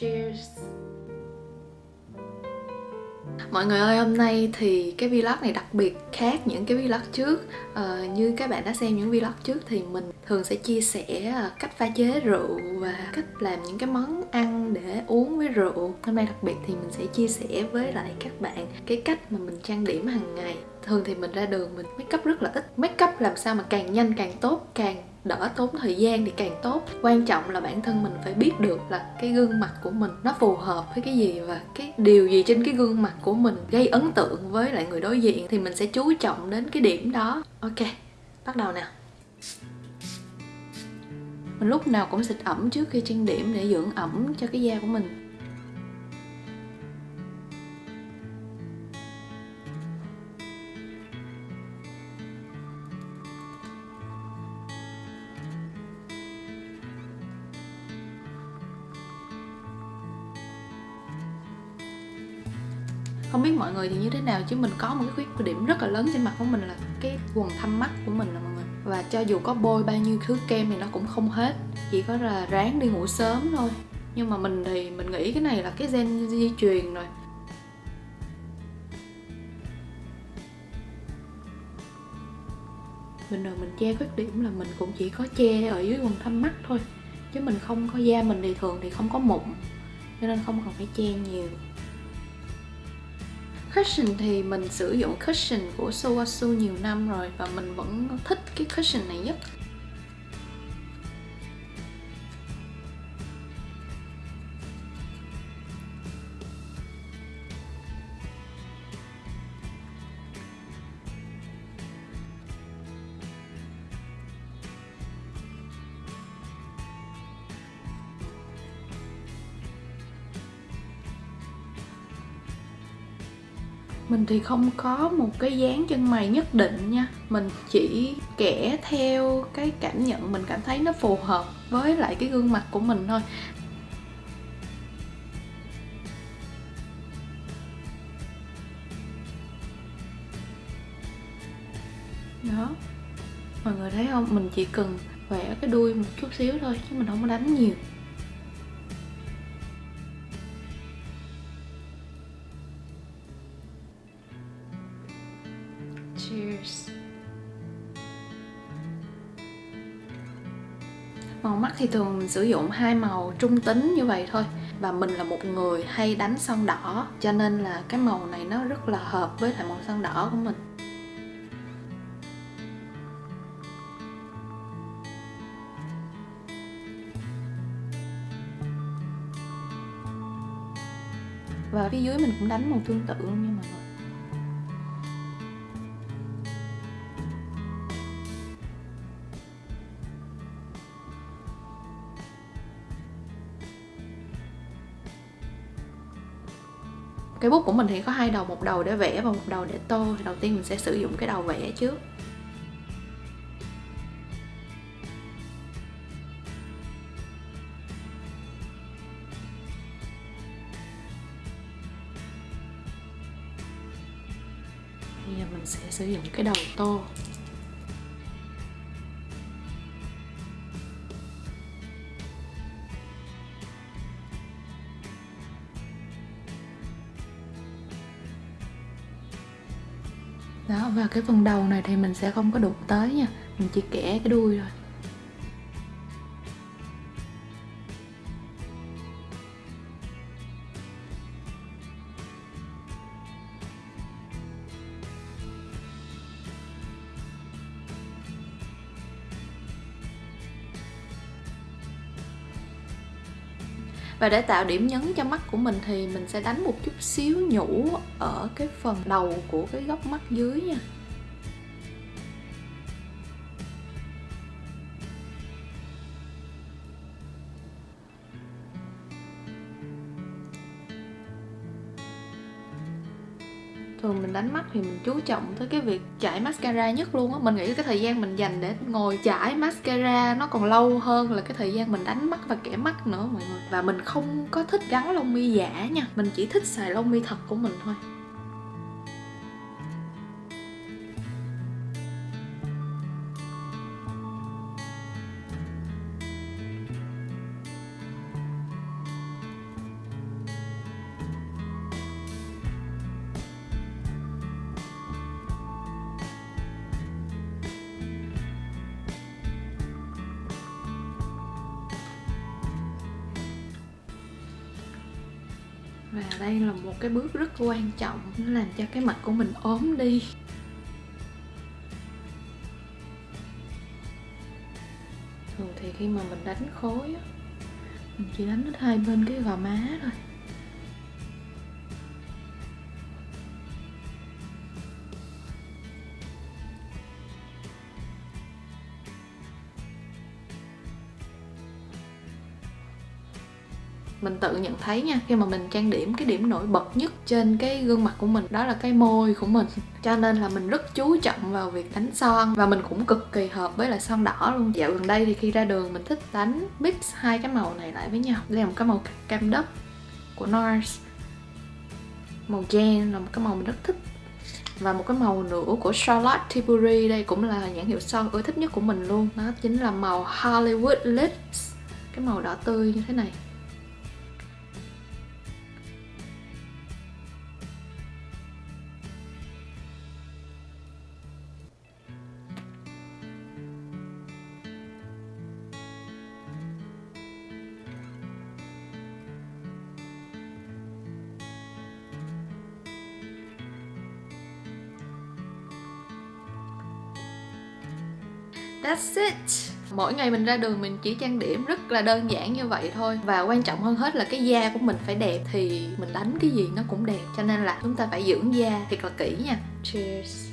Cheers. Mọi người ơi, hôm nay thì cái vlog này đặc biệt khác những cái vlog trước. À, Như các bạn đã xem những vlog trước thì mình thường sẽ chia sẻ ờ, cách pha chế rượu và cách làm những cái món ăn để uống với rượu. Hôm nay đặc biệt thì mình sẽ chia sẻ với lại các bạn cái cách mà mình trang điểm hàng ngày. Thường thì mình ra đường mình make up rất là ít. Make up làm sao mà càng nhanh càng tốt, càng đỡ tốn thời gian thì càng tốt. Quan trọng là bản thân mình phải biết được là cái gương mặt của mình nó phù hợp với cái gì và cái điều gì trên cái gương mặt của mình gây ấn tượng với lại người đối diện thì mình sẽ chú trọng đến cái điểm đó. Ok, bắt đầu nào. Mình lúc nào cũng xịt ẩm trước khi trang điểm để dưỡng ẩm cho cái da của mình. Không biết mọi người thì như thế nào, chứ mình có một cái khuyết điểm rất là lớn trên mặt của mình là cái quần thâm mắt của mình là mọi người. Và cho dù có bôi bao nhiêu thứ kem thì nó cũng không hết, chỉ có là ráng đi ngủ sớm thôi. Nhưng mà mình thì mình nghĩ cái này là cái gen di truyền rồi. Bình thường mình che khuyết điểm là mình cũng chỉ có che ở dưới quần thâm mắt thôi, chứ mình không có da mình thì thường thì không có mụn, cho nên không cần phải che nhiều cushion thì mình sử dụng cushion của Suwasu nhiều năm rồi và mình vẫn thích cái cushion này nhất. Mình thì không có một cái dáng chân mày nhất định nha. Mình chỉ kẻ theo cái cảm nhận mình cảm thấy nó phù hợp với lại cái gương mặt của mình thôi. Đó. Mọi người thấy không? Mình chỉ cần vẽ cái đuôi một chút xíu thôi, chứ mình không có đánh nhiều. Màu mắt thì thường sử dụng hai màu trung tính như vậy thôi. Và mình là một người hay đánh son đỏ, Cho nên là cái màu này nó rất là hợp với lại màu son đỏ của mình. Và phía dưới mình cũng đánh màu tương tự luôn nha mọi người. Cái bút của mình thì có hai đầu, một đầu để vẽ và một đầu để tô. Thì đầu tiên mình sẽ sử dụng cái đầu vẽ trước. Bây giờ mình sẽ sử dụng cái đầu tô. Đó, và cái phần đầu này thì mình sẽ không có đụng tới nha. Mình chỉ kẻ cái đuôi thôi. Và để tạo điểm nhấn cho mắt của mình thì mình sẽ đánh một chút xíu nhũ ở cái phần đầu của cái góc mắt dưới nha. Thường mình đánh mắt thì mình chú trọng tới cái việc chải mascara nhất luôn á. Mình nghĩ cái thời gian mình dành để ngồi chải mascara nó còn lâu hơn là cái thời gian mình đánh mắt và kẻ mắt nữa mọi người. Và mình không có thích gắn lông mi giả nha. Mình chỉ thích xài lông mi thật của mình thôi. Và đây là một cái bước rất quan trọng, nó làm cho cái mặt của mình ốm đi. Thường thì khi mà mình đánh khối á, mình chỉ đánh hết hai bên cái gò má thôi. Mình tự nhận thấy nha, khi mà mình trang điểm cái điểm nổi bật nhất trên cái gương mặt của mình, đó là cái môi của mình. Cho nên là mình rất chú trọng vào việc đánh son và mình cũng cực kỳ hợp với lại son đỏ luôn. Dạo gần đây thì khi ra đường mình thích đánh mix hai cái màu này lại với nhau. Đây là một cái màu cam đất của NARS. Màu gen là một cái màu mình rất thích. Và một cái màu nữa của Charlotte Tilbury đây cũng là nhãn hiệu son ưa thích nhất của mình luôn. Đó chính là màu Hollywood Lips. Cái màu đỏ tươi như thế này. That's it. Mỗi ngày mình ra đường mình chỉ trang điểm rất là đơn giản như vậy thôi. Và quan trọng hơn hết là cái da của mình phải đẹp Thì mình đánh cái gì nó cũng đẹp. Cho nên là chúng ta phải dưỡng da thiệt là kỹ nha. Cheers.